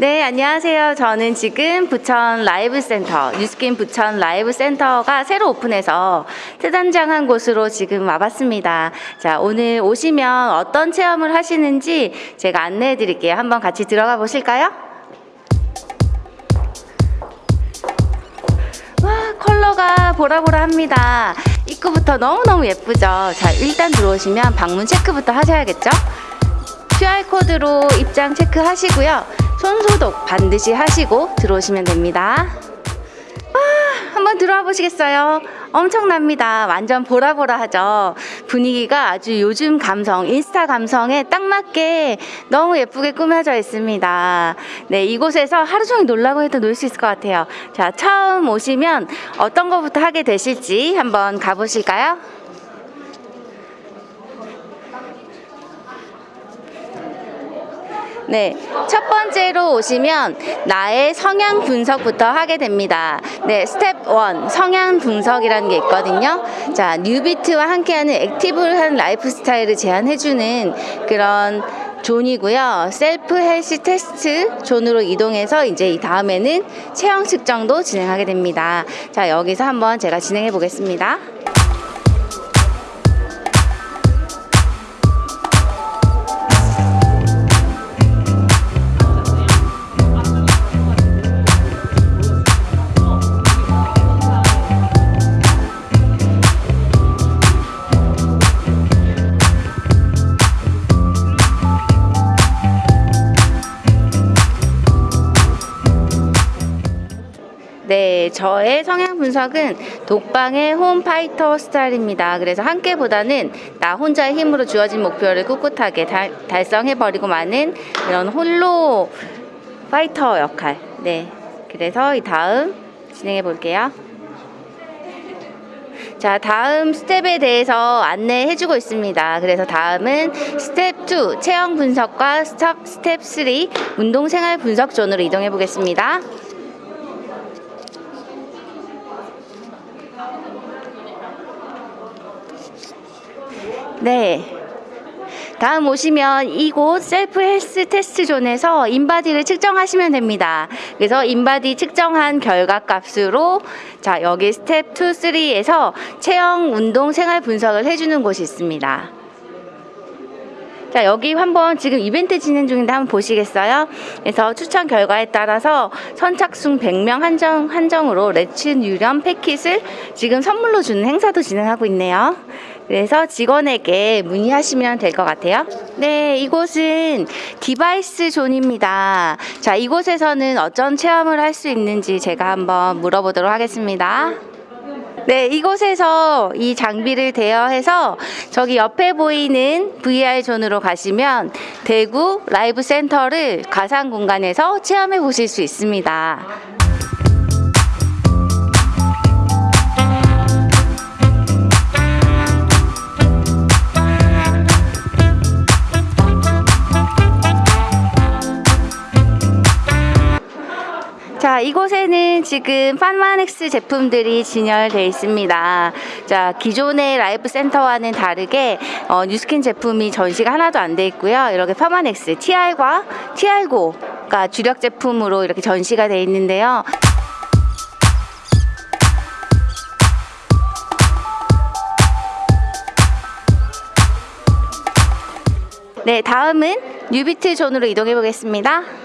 네, 안녕하세요. 저는 지금 부천 라이브 센터, 뉴스킨 부천 라이브 센터가 새로 오픈해서 새단장한 곳으로 지금 와봤습니다. 자, 오늘 오시면 어떤 체험을 하시는지 제가 안내해 드릴게요. 한번 같이 들어가 보실까요? 와, 컬러가 보라보라합니다. 입구부터 너무너무 예쁘죠? 자, 일단 들어오시면 방문 체크부터 하셔야겠죠? QR코드로 입장 체크하시고요. 손 소독 반드시 하시고 들어오시면 됩니다. 와, 한번 들어와 보시겠어요? 엄청납니다. 완전 보라보라하죠. 분위기가 아주 요즘 감성, 인스타 감성에 딱 맞게 너무 예쁘게 꾸며져 있습니다. 네, 이곳에서 하루 종일 놀라고 해도 놀 수 있을 것 같아요. 자, 처음 오시면 어떤 것부터 하게 되실지 한번 가보실까요? 네, 첫 번째로 오시면 나의 성향 분석부터 하게 됩니다. 네, 스텝 1 성향 분석이라는 게 있거든요. 자, 뉴비트와 함께하는 active한 라이프 스타일을 제안해주는 그런 존이고요. self health test zone으로 이동해서 이제 이 다음에는 체형 측정도 진행하게 됩니다. 자, 여기서 한번 제가 진행해 보겠습니다. 네, 저의 성향 분석은 독방의 home fighter 스타일입니다. 그래서 함께보다는 나 혼자의 힘으로 주어진 목표를 꿋꿋하게 달, 달성해버리고 마는 이런 홀로 파이터 역할. 네, 그래서 이 다음 진행해 볼게요. 자, 다음 스텝에 대해서 안내해 주고 있습니다. 그래서 다음은 스텝 2, 체형 분석과 스텝 3, 운동 생활 분석 존으로 이동해 보겠습니다. 네. 다음 오시면 이곳 self health test zone에서 인바디를 측정하시면 됩니다. 그래서 인바디 측정한 결과 값으로 자, 여기 스텝 2, 3에서 체형 운동 생활 분석을 해주는 곳이 있습니다. 자, 여기 한번 지금 이벤트 진행 중인데 한번 보시겠어요? 그래서 추천 결과에 따라서 선착순 100명 한정, 한정으로 Let's 유령 패킷을 지금 선물로 주는 행사도 진행하고 있네요. 그래서 직원에게 문의하시면 될 것 같아요. 네, 이곳은 device zone입니다. 자, 이곳에서는 어떤 체험을 할 수 있는지 제가 한번 물어보도록 하겠습니다. 네, 이곳에서 이 장비를 대여해서 저기 옆에 보이는 VR 존으로 가시면 대구 라이브 센터를 가상 공간에서 체험해 보실 수 있습니다. 자, 이곳에는 지금 파마넥스 제품들이 진열되어 있습니다. 자, 기존의 라이브 센터와는 다르게 어, 뉴스킨 제품이 전시가 하나도 안 돼 있고요. 이렇게 파마넥스 TR과 TR고가 주력 제품으로 이렇게 전시가 되어 있는데요. 네, 다음은 뉴비트 존으로 이동해 보겠습니다.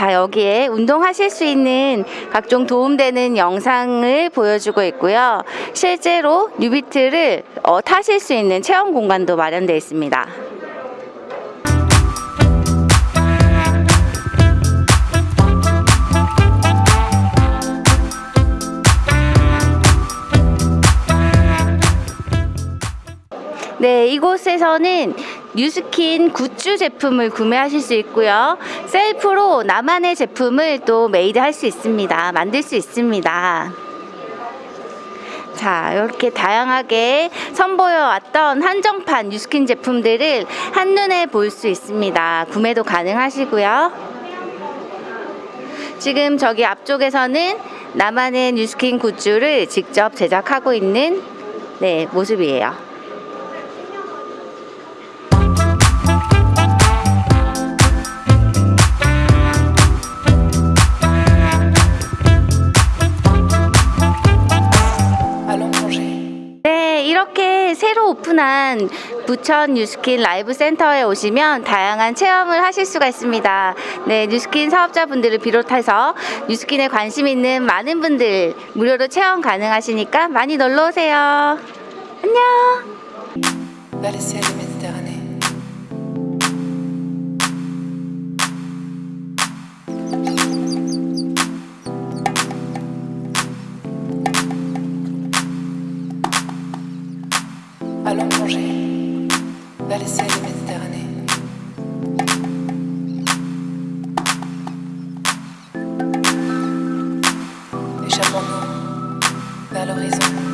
자 여기에 운동하실 수 있는 각종 도움되는 영상을 보여주고 있고요. 실제로 뉴비트를 어, 타실 수 있는 체험 공간도 마련되어 있습니다. 네, 이곳에서는 뉴스킨 굿즈 제품을 구매하실 수 있고요. 셀프로 나만의 제품을 또 made 할 수 있습니다. 만들 수 있습니다. 자, 이렇게 다양하게 선보여 왔던 한정판 뉴스킨 제품들을 한눈에 볼 수 있습니다. 구매도 가능하시고요. 지금 저기 앞쪽에서는 나만의 뉴스킨 굿즈를 직접 제작하고 있는 네, 모습이에요. 있는 부천 뉴스킨 라이브 센터에 오시면 다양한 체험을 하실 수가 있습니다. 네, 뉴스킨 사업자분들을 비롯해서 뉴스킨에 관심 있는 많은 분들 무료로 체험 가능하시니까 많이 놀러 오세요. 안녕. Allons plonger, la laisser de Méditerranée. Échappons-nous vers l'horizon.